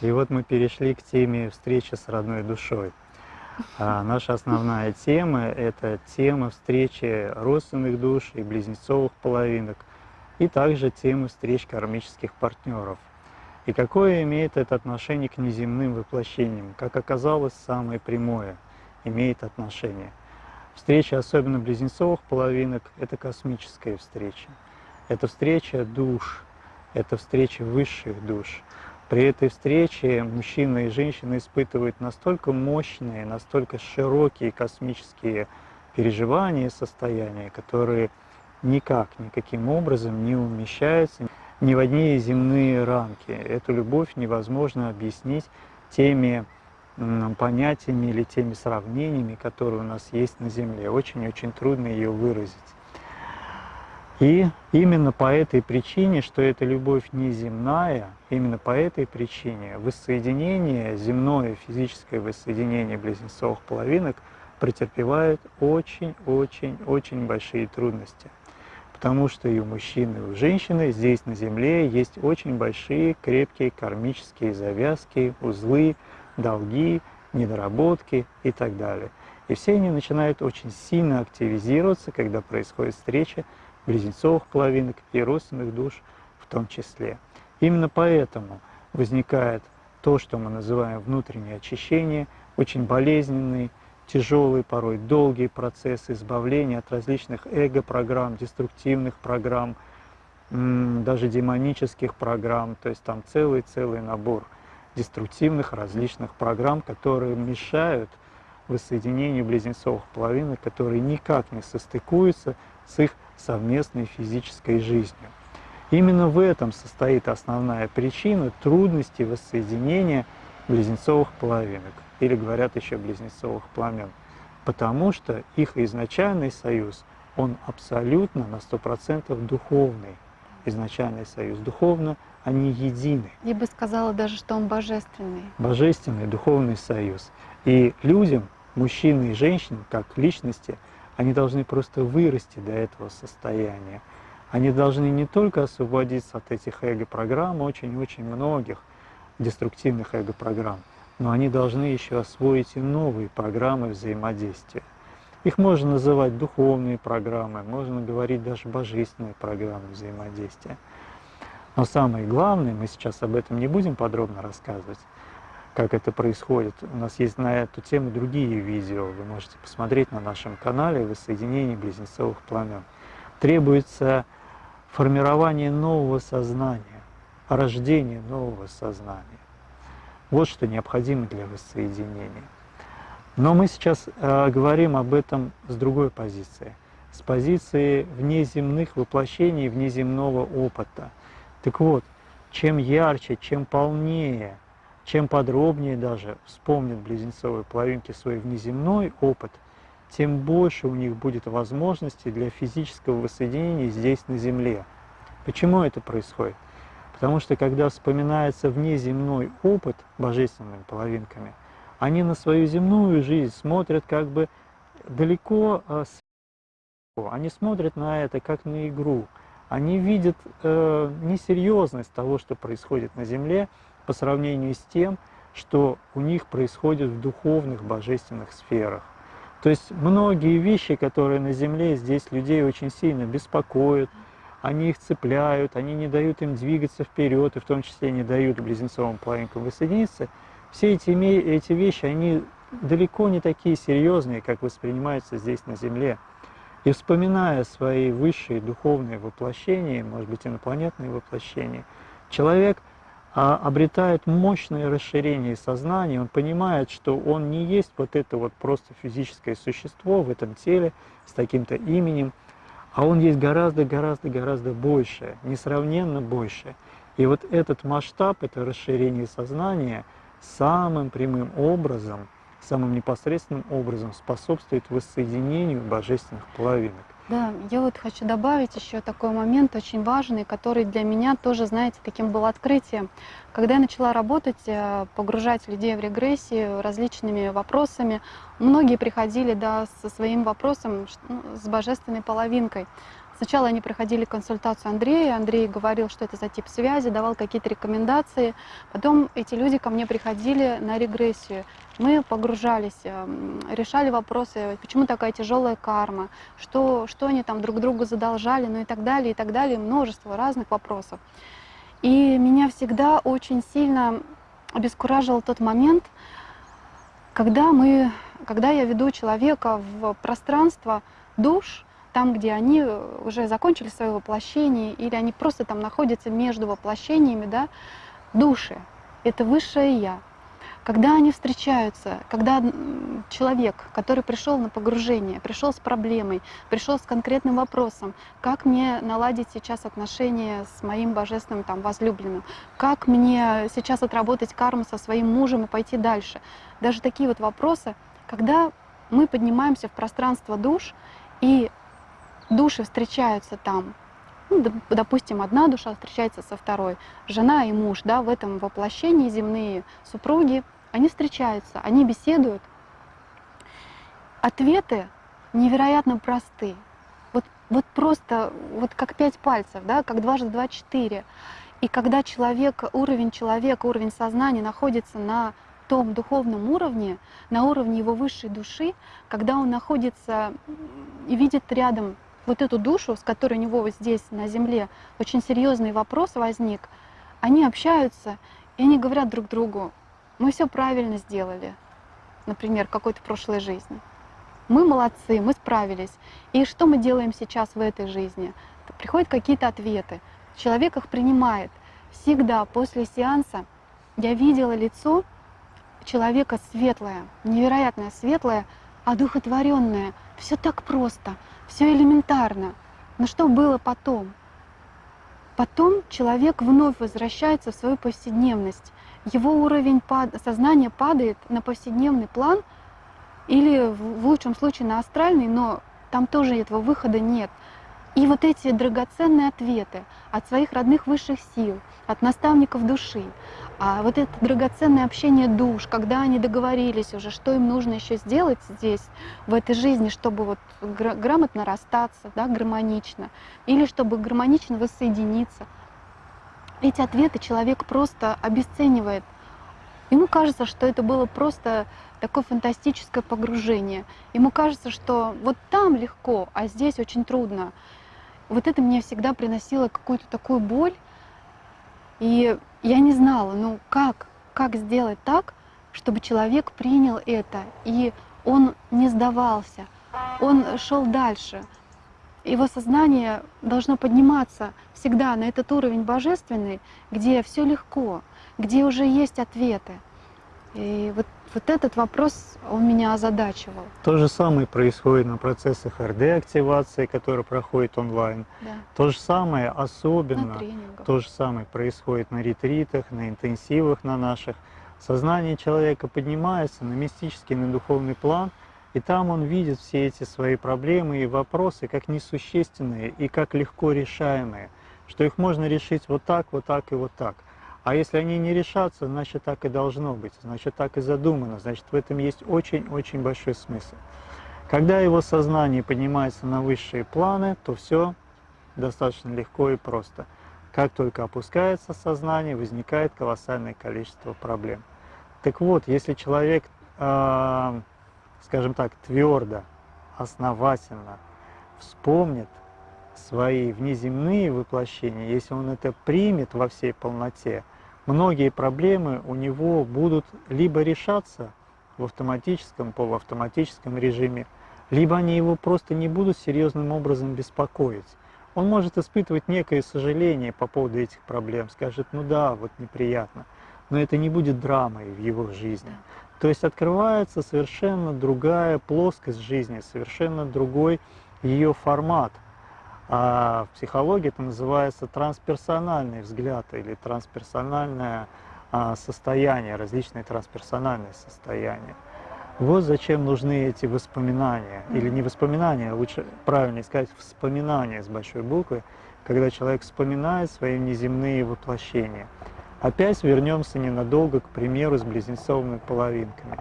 И вот мы перешли к теме встречи с родной душой. А наша основная тема – это тема встречи родственных душ и близнецовых половинок, и также тема встреч кармических партнеров. И какое имеет это отношение к неземным воплощениям? Как оказалось, самое прямое имеет отношение. Встреча, особенно близнецовых половинок, это космическая встреча. Это встреча душ, это встреча высших душ. При этой встрече мужчина и женщина испытывают настолько мощные, настолько широкие космические переживания и состояния, которые никак, никаким образом не умещаются ни в одни земные рамки. Эту любовь невозможно объяснить теми понятиями или теми сравнениями, которые у нас есть на Земле. Очень-очень трудно ее выразить. И именно по этой причине, что эта любовь не земная, именно по этой причине воссоединение, земное физическое воссоединение близнецовых половинок претерпевает очень-очень-очень большие трудности. Потому что и у мужчины, и у женщины здесь на Земле есть очень большие, крепкие кармические завязки, узлы, долги, недоработки и так далее. И все они начинают очень сильно активизироваться, когда происходит встреча близнецовых половинок и родственных душ в том числе. Именно поэтому возникает то, что мы называем внутреннее очищение, очень болезненный, тяжелый, порой долгий процесс избавления от различных эго-программ, деструктивных программ, даже демонических программ, то есть там целый-целый набор деструктивных различных программ, которые мешают воссоединению близнецовых половинок, которые никак не состыкуются с их совместной физической жизнью. Именно в этом состоит основная причина трудности воссоединения близнецовых половинок, или говорят еще близнецовых пламен, потому что их изначальный союз, он абсолютно на 100% духовный. Изначальный союз духовно, они едины. Я бы сказала даже, что он божественный. Божественный духовный союз. И людям, мужчины и женщины, как личности, они должны просто вырасти до этого состояния. Они должны не только освободиться от этих эго-программ, очень-очень многих деструктивных эго-программ, но они должны еще освоить и новые программы взаимодействия. Их можно называть духовные программы, можно говорить даже божественные программы взаимодействия. Но самое главное, мы сейчас об этом не будем подробно рассказывать, как это происходит. У нас есть на эту тему другие видео, вы можете посмотреть на нашем канале «Воссоединение близнецовых пламен». Требуется формирование нового сознания, рождение нового сознания. Вот что необходимо для воссоединения. Но мы сейчас э, говорим об этом с другой позиции, с позиции внеземных воплощений, внеземного опыта. Так вот, чем ярче, чем полнее – чем подробнее даже вспомнят близнецовые половинки свой внеземной опыт, тем больше у них будет возможностей для физического воссоединения здесь на Земле. Почему это происходит? Потому что когда вспоминается внеземной опыт божественными половинками, они на свою земную жизнь смотрят как бы далеко а, они смотрят на это как на игру. Они видят э, несерьезность того, что происходит на Земле, по сравнению с тем, что у них происходит в духовных, божественных сферах. То есть многие вещи, которые на Земле здесь людей очень сильно беспокоят, они их цепляют, они не дают им двигаться вперед, и в том числе не дают близнецовым половинкам воссоединиться, все эти, эти вещи, они далеко не такие серьезные, как воспринимаются здесь на Земле. И вспоминая свои высшие духовные воплощения, может быть, инопланетные воплощения, человек – обретает мощное расширение сознания, он понимает, что он не есть вот это вот просто физическое существо в этом теле с таким-то именем, а он есть гораздо-гораздо-гораздо больше, несравненно больше. И вот этот масштаб, это расширение сознания самым прямым образом, самым непосредственным образом способствует воссоединению божественных половинок. Да, я вот хочу добавить еще такой момент очень важный, который для меня тоже, знаете, таким был открытием. Когда я начала работать, э, погружать людей в регрессию различными вопросами, многие приходили да, со своим вопросом ну, с божественной половинкой, Сначала они проходили консультацию Андрея, Андрей говорил, что это за тип связи, давал какие-то рекомендации. Потом эти люди ко мне приходили на регрессию. Мы погружались, эм, решали вопросы, почему такая тяжелая карма, что, что они там друг другу задолжали, ну и так далее, и так далее, множество разных вопросов. И меня всегда очень сильно обескураживал тот момент, когда, мы, когда я веду человека в пространство душ, там, где они уже закончили свое воплощение, или они просто там находятся между воплощениями, да, души, это высшее Я. Когда они встречаются, когда человек, который пришел на погружение, пришел с проблемой, пришел с конкретным вопросом, как мне наладить сейчас отношения с моим божественным там, возлюбленным, как мне сейчас отработать карму со своим мужем и пойти дальше. Даже такие вот вопросы, когда мы поднимаемся в пространство душ, и души встречаются там, ну, допустим, одна душа встречается со второй, жена и муж, да, в этом воплощении земные супруги, они встречаются, они беседуют. Ответы невероятно просты. Вот, вот просто, вот как пять пальцев, да, как дважды два четыре. И когда человек, уровень человека, уровень сознания находится на том духовном уровне, на уровне его высшей души, когда он находится и видит рядом вот эту душу, с которой у него вот здесь на земле очень серьезный вопрос возник, они общаются, и они говорят друг другу, мы все правильно сделали, например, какой-то прошлой жизни. Мы молодцы, мы справились. И что мы делаем сейчас в этой жизни? Приходят какие-то ответы. Человек их принимает. Всегда после сеанса я видела лицо человека светлое, невероятно светлое, одухотворенное. Все так просто, все элементарно. Но что было потом? Потом человек вновь возвращается в свою повседневность. Его уровень сознания падает на повседневный план или в лучшем случае на астральный, но там тоже этого выхода нет. И вот эти драгоценные ответы от своих родных высших сил, от наставников души, а вот это драгоценное общение душ, когда они договорились уже, что им нужно еще сделать здесь, в этой жизни, чтобы вот грамотно расстаться, да, гармонично, или чтобы гармонично воссоединиться. Эти ответы человек просто обесценивает. Ему кажется, что это было просто такое фантастическое погружение. Ему кажется, что вот там легко, а здесь очень трудно вот это мне всегда приносило какую-то такую боль. И я не знала, ну как, как сделать так, чтобы человек принял это, и он не сдавался, он шел дальше. Его сознание должно подниматься всегда на этот уровень божественный, где все легко, где уже есть ответы. И вот вот этот вопрос, он меня озадачивал. То же самое происходит на процессах РД-активации, которые проходят онлайн. Да. То же самое, особенно, то же самое происходит на ретритах, на интенсивах на наших. Сознание человека поднимается на мистический, на духовный план, и там он видит все эти свои проблемы и вопросы как несущественные и как легко решаемые, что их можно решить вот так, вот так и вот так. А если они не решатся, значит так и должно быть, значит так и задумано, значит в этом есть очень-очень большой смысл. Когда его сознание поднимается на высшие планы, то все достаточно легко и просто. Как только опускается сознание, возникает колоссальное количество проблем. Так вот, если человек, э, скажем так, твердо, основательно вспомнит свои внеземные воплощения, если он это примет во всей полноте, многие проблемы у него будут либо решаться в автоматическом, полуавтоматическом режиме, либо они его просто не будут серьезным образом беспокоить. Он может испытывать некое сожаление по поводу этих проблем, скажет, ну да, вот неприятно, но это не будет драмой в его жизни. То есть открывается совершенно другая плоскость жизни, совершенно другой ее формат – а в психологии это называется трансперсональный взгляд или трансперсональное а, состояние, различные трансперсональные состояния. Вот зачем нужны эти воспоминания, или не воспоминания, а лучше правильно сказать, вспоминания с большой буквы, когда человек вспоминает свои неземные воплощения. Опять вернемся ненадолго, к примеру, с близнецовыми половинками.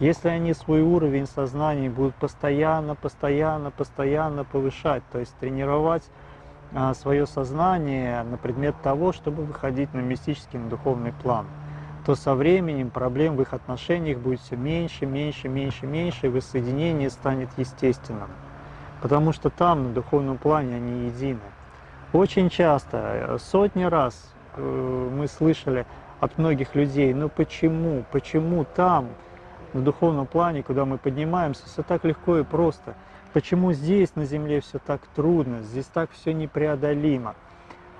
Если они свой уровень сознания будут постоянно, постоянно, постоянно повышать, то есть тренировать а, свое сознание на предмет того, чтобы выходить на мистический, на духовный план, то со временем проблем в их отношениях будет все меньше, меньше, меньше, меньше, и воссоединение станет естественным. Потому что там, на духовном плане, они едины. Очень часто, э, сотни раз э, мы слышали от многих людей, ну почему, почему там, на духовном плане, куда мы поднимаемся, все так легко и просто. Почему здесь, на земле, все так трудно, здесь так все непреодолимо.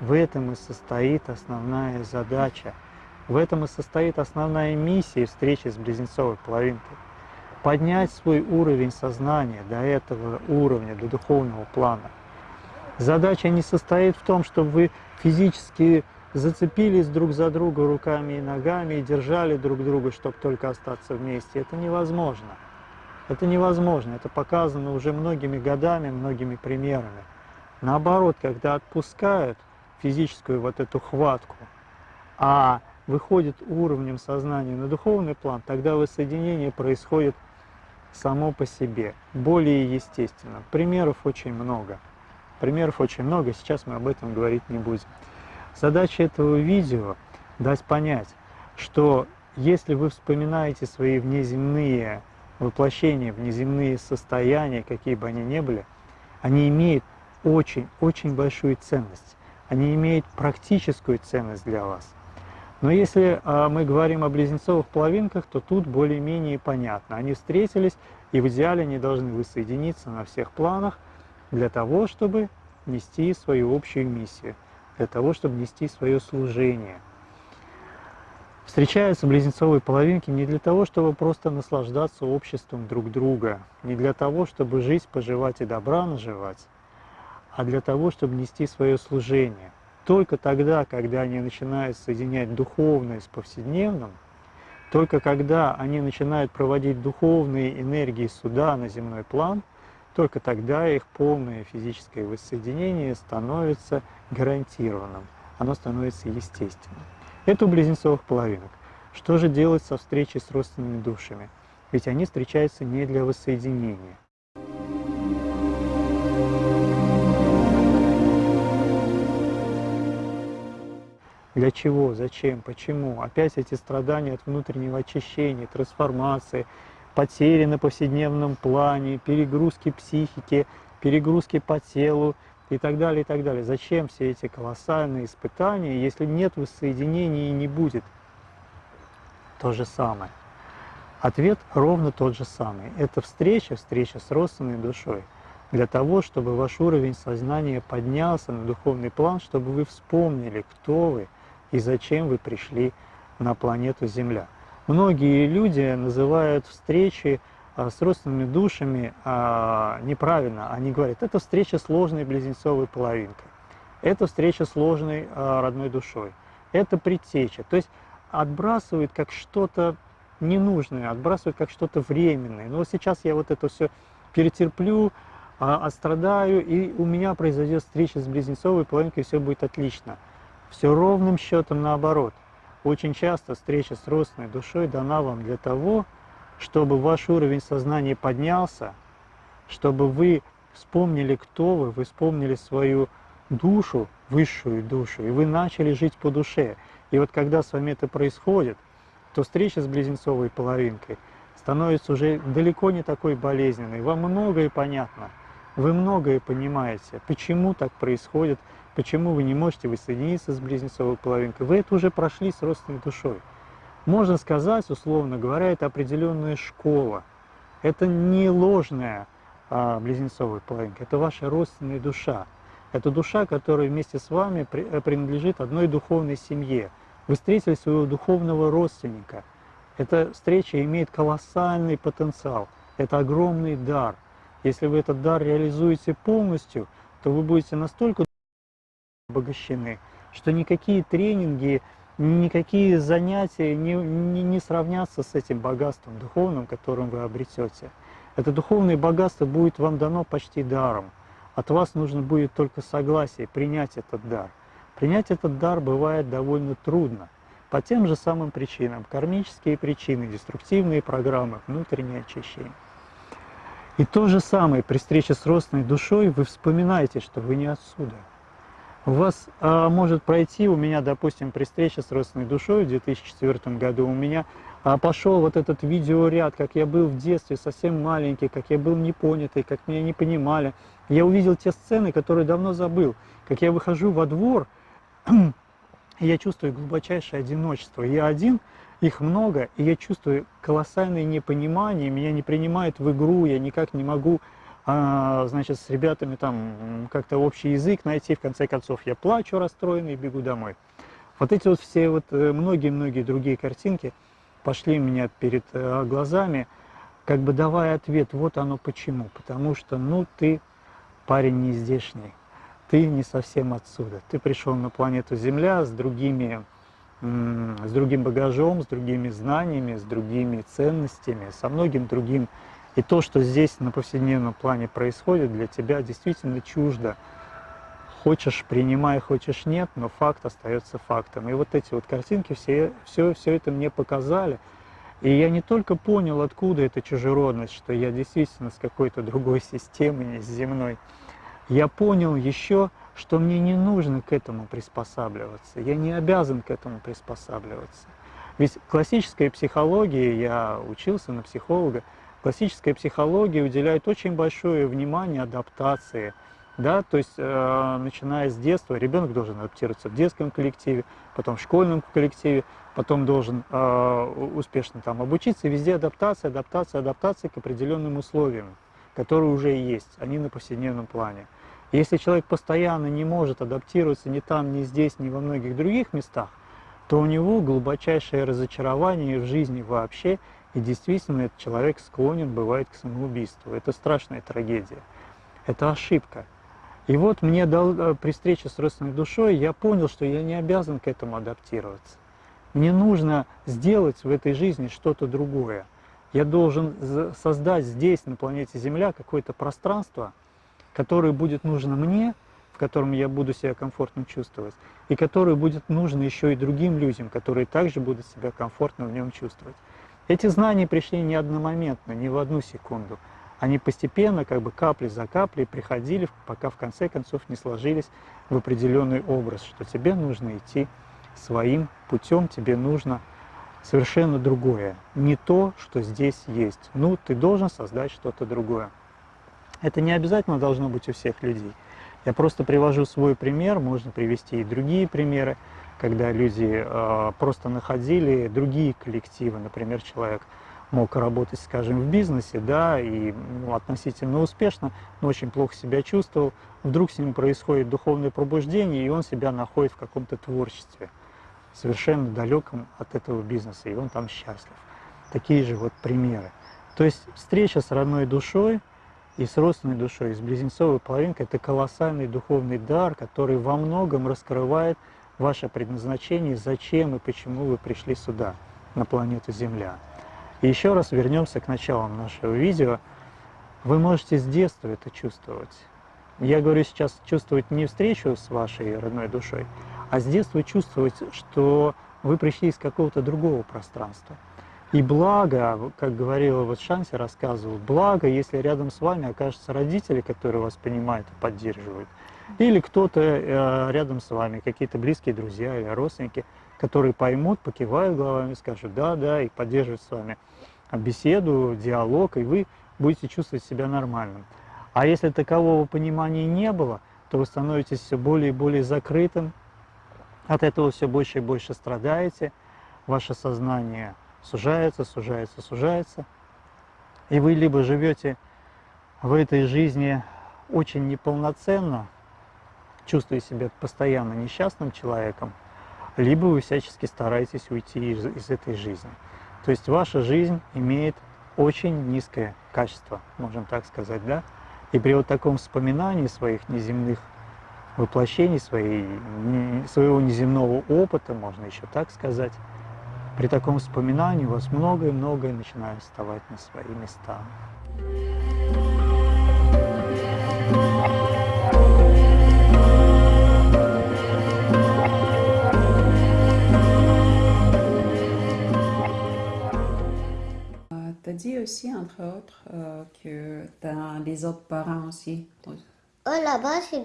В этом и состоит основная задача. В этом и состоит основная миссия встречи с близнецовой половинкой. Поднять свой уровень сознания до этого уровня, до духовного плана. Задача не состоит в том, чтобы вы физически зацепились друг за друга руками и ногами и держали друг друга, чтобы только остаться вместе. Это невозможно. Это невозможно. Это показано уже многими годами, многими примерами. Наоборот, когда отпускают физическую вот эту хватку, а выходит уровнем сознания на духовный план, тогда воссоединение происходит само по себе, более естественно. Примеров очень много. Примеров очень много, сейчас мы об этом говорить не будем. Задача этого видео – дать понять, что если вы вспоминаете свои внеземные воплощения, внеземные состояния, какие бы они ни были, они имеют очень-очень большую ценность. Они имеют практическую ценность для вас. Но если а, мы говорим о близнецовых половинках, то тут более-менее понятно. Они встретились, и в идеале они должны воссоединиться на всех планах для того, чтобы нести свою общую миссию – для того, чтобы нести свое служение. Встречаются близнецовые половинки не для того, чтобы просто наслаждаться обществом друг друга, не для того, чтобы жизнь поживать и добра наживать, а для того, чтобы нести свое служение. Только тогда, когда они начинают соединять духовное с повседневным, только когда они начинают проводить духовные энергии суда на земной план – только тогда их полное физическое воссоединение становится гарантированным, оно становится естественным. Это у близнецовых половинок. Что же делать со встречей с родственными душами? Ведь они встречаются не для воссоединения. Для чего, зачем, почему? Опять эти страдания от внутреннего очищения, трансформации, потери на повседневном плане, перегрузки психики, перегрузки по телу и так далее, и так далее. Зачем все эти колоссальные испытания, если нет воссоединения и не будет? То же самое. Ответ ровно тот же самый. Это встреча, встреча с родственной душой. Для того, чтобы ваш уровень сознания поднялся на духовный план, чтобы вы вспомнили, кто вы и зачем вы пришли на планету Земля. Многие люди называют встречи а, с родственными душами а, неправильно. Они говорят, это встреча с ложной близнецовой половинкой, это встреча с ложной а, родной душой, это предтеча. То есть отбрасывают как что-то ненужное, отбрасывают как что-то временное. Но вот сейчас я вот это все перетерплю, отстрадаю, и у меня произойдет встреча с близнецовой половинкой, и все будет отлично. Все ровным счетом наоборот. Очень часто встреча с родственной душой дана вам для того, чтобы ваш уровень сознания поднялся, чтобы вы вспомнили, кто вы, вы вспомнили свою душу, высшую душу, и вы начали жить по душе. И вот когда с вами это происходит, то встреча с близнецовой половинкой становится уже далеко не такой болезненной. Вам многое понятно, вы многое понимаете, почему так происходит, Почему вы не можете воссоединиться с близнецовой половинкой? Вы это уже прошли с родственной душой. Можно сказать, условно говоря, это определенная школа. Это не ложная а, близнецовая половинка, это ваша родственная душа. Это душа, которая вместе с вами э, принадлежит одной духовной семье. Вы встретили своего духовного родственника. Эта встреча имеет колоссальный потенциал. Это огромный дар. Если вы этот дар реализуете полностью, то вы будете настолько обогащены, что никакие тренинги, никакие занятия не, не, не сравнятся с этим богатством духовным, которым вы обретете. Это духовное богатство будет вам дано почти даром. От вас нужно будет только согласие принять этот дар. Принять этот дар бывает довольно трудно, по тем же самым причинам. Кармические причины, деструктивные программы, внутреннее очищение. И то же самое при встрече с родственной душой вы вспоминаете, что вы не отсюда. У вас а, может пройти, у меня, допустим, при встрече с родственной душой в 2004 году, у меня а, пошел вот этот видеоряд, как я был в детстве совсем маленький, как я был непонятый, как меня не понимали. Я увидел те сцены, которые давно забыл. Как я выхожу во двор, я чувствую глубочайшее одиночество. Я один, их много, и я чувствую колоссальное непонимание, меня не принимают в игру, я никак не могу, а, значит, с ребятами там как-то общий язык найти, в конце концов я плачу расстроенный и бегу домой. Вот эти вот все вот э, многие-многие другие картинки пошли у меня перед э, глазами, как бы давая ответ, вот оно почему. Потому что, ну, ты парень не здешний, ты не совсем отсюда. Ты пришел на планету Земля с другими с другим багажом, с другими знаниями, с другими ценностями, со многим другим. И то, что здесь на повседневном плане происходит, для тебя действительно чуждо. Хочешь принимай, хочешь нет, но факт остается фактом. И вот эти вот картинки все, все, все это мне показали. И я не только понял, откуда эта чужеродность, что я действительно с какой-то другой системы, не с земной. Я понял еще, что мне не нужно к этому приспосабливаться, я не обязан к этому приспосабливаться. Ведь классическая психология, я учился на психолога, классическая психология уделяет очень большое внимание адаптации, да, то есть э, начиная с детства ребенок должен адаптироваться в детском коллективе, потом в школьном коллективе, потом должен э, успешно там обучиться, везде адаптация, адаптация, адаптация к определенным условиям, которые уже есть, они на повседневном плане. Если человек постоянно не может адаптироваться ни там, ни здесь, ни во многих других местах, то у него глубочайшее разочарование в жизни вообще, и действительно этот человек склонен бывает к самоубийству. Это страшная трагедия, это ошибка. И вот мне дал, э, при встрече с родственной душой я понял, что я не обязан к этому адаптироваться. Мне нужно сделать в этой жизни что-то другое. Я должен создать здесь, на планете Земля, какое-то пространство, который будет нужно мне, в котором я буду себя комфортно чувствовать, и который будет нужно еще и другим людям, которые также будут себя комфортно в нем чувствовать. Эти знания пришли не одномоментно, не в одну секунду. Они постепенно, как бы капли за каплей приходили, пока в конце концов не сложились в определенный образ, что тебе нужно идти своим путем, тебе нужно совершенно другое. Не то, что здесь есть. Ну, ты должен создать что-то другое. Это не обязательно должно быть у всех людей. Я просто привожу свой пример, можно привести и другие примеры, когда люди э, просто находили другие коллективы. Например, человек мог работать, скажем, в бизнесе, да, и ну, относительно успешно, но очень плохо себя чувствовал. Вдруг с ним происходит духовное пробуждение, и он себя находит в каком-то творчестве, совершенно далеком от этого бизнеса, и он там счастлив. Такие же вот примеры. То есть встреча с родной душой – и с родственной душой, и с близнецовой половинкой – это колоссальный духовный дар, который во многом раскрывает ваше предназначение, зачем и почему вы пришли сюда, на планету Земля. И еще раз вернемся к началам нашего видео. Вы можете с детства это чувствовать. Я говорю сейчас чувствовать не встречу с вашей родной душой, а с детства чувствовать, что вы пришли из какого-то другого пространства – и благо, как говорила вот Шанси, рассказывал, благо, если рядом с вами окажутся родители, которые вас понимают и поддерживают, или кто-то э, рядом с вами, какие-то близкие друзья или родственники, которые поймут, покивают головами, скажут «да, да», и поддерживают с вами беседу, диалог, и вы будете чувствовать себя нормальным. А если такового понимания не было, то вы становитесь все более и более закрытым, от этого все больше и больше страдаете, ваше сознание – сужается, сужается, сужается. И вы либо живете в этой жизни очень неполноценно, чувствуя себя постоянно несчастным человеком, либо вы всячески стараетесь уйти из, из этой жизни. То есть ваша жизнь имеет очень низкое качество, можем так сказать, да? И при вот таком вспоминании своих неземных воплощений, своей, своего неземного опыта, можно еще так сказать, При таком вспоминании у вас dit aussi, entre autres, euh, que t'as les autres parents aussi. Là-bas, c'est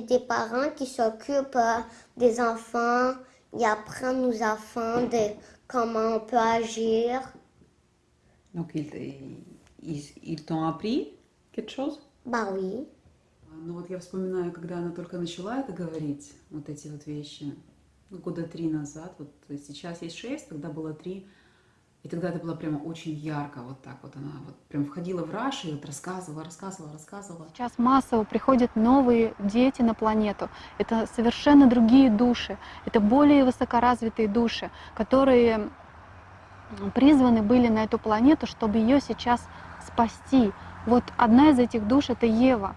des, parents qui s'occupent euh, des enfants, ils apprennent aux enfants de comment on peut agir. Donc, ils, ils, ils t'ont appris quelque chose Bah oui. Ну вот я вспоминаю, когда она только начала это говорить, вот эти вот вещи, ну, года три назад, вот сейчас есть шесть, тогда было три, и тогда это было прямо очень ярко, вот так вот она вот прям входила в раш и вот рассказывала, рассказывала, рассказывала. Сейчас массово приходят новые дети на планету. Это совершенно другие души, это более высокоразвитые души, которые призваны были на эту планету, чтобы ее сейчас спасти. Вот одна из этих душ — это Ева.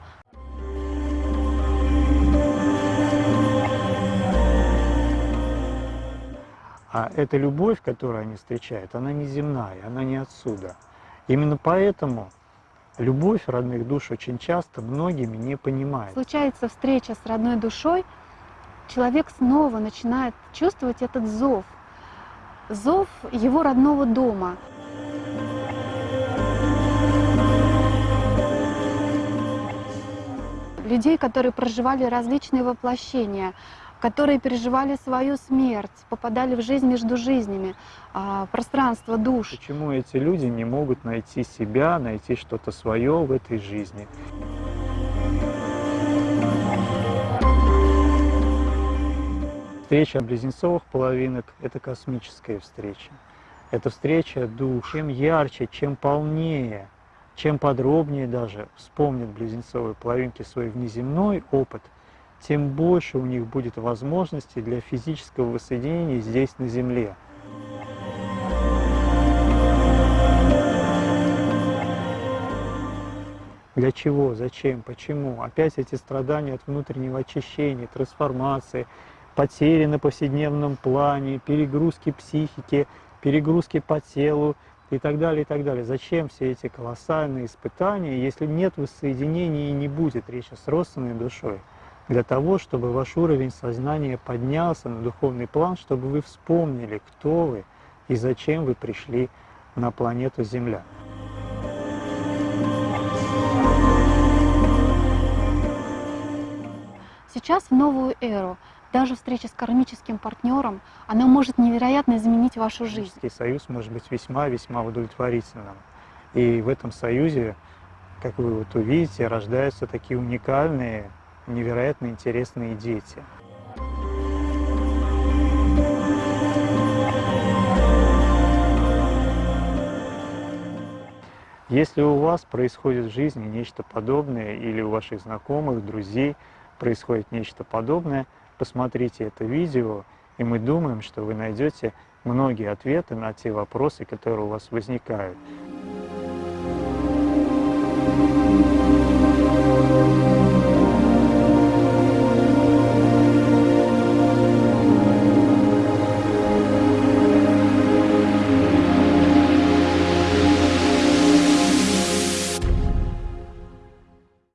А эта любовь, которую они встречают, она не земная, она не отсюда. Именно поэтому любовь родных душ очень часто многими не понимают. Случается встреча с родной душой, человек снова начинает чувствовать этот зов, зов его родного дома. Людей, которые проживали различные воплощения, которые переживали свою смерть, попадали в жизнь между жизнями, а, пространство душ. Почему эти люди не могут найти себя, найти что-то свое в этой жизни? Встреча близнецовых половинок – это космическая встреча. Это встреча душ. Чем ярче, чем полнее, чем подробнее даже вспомнят близнецовые половинки свой внеземной опыт – тем больше у них будет возможностей для физического воссоединения здесь, на Земле. Для чего, зачем, почему? Опять эти страдания от внутреннего очищения, трансформации, потери на повседневном плане, перегрузки психики, перегрузки по телу и так далее, и так далее. Зачем все эти колоссальные испытания, если нет воссоединения и не будет речи с родственной душой? Для того, чтобы ваш уровень сознания поднялся на духовный план, чтобы вы вспомнили, кто вы и зачем вы пришли на планету Земля. Сейчас в новую эру даже встреча с кармическим партнером, она может невероятно изменить вашу жизнь. Союз может быть весьма-весьма удовлетворительным. И в этом союзе, как вы вот увидите, рождаются такие уникальные невероятно интересные дети. Если у вас происходит в жизни нечто подобное, или у ваших знакомых, друзей происходит нечто подобное, посмотрите это видео, и мы думаем, что вы найдете многие ответы на те вопросы, которые у вас возникают.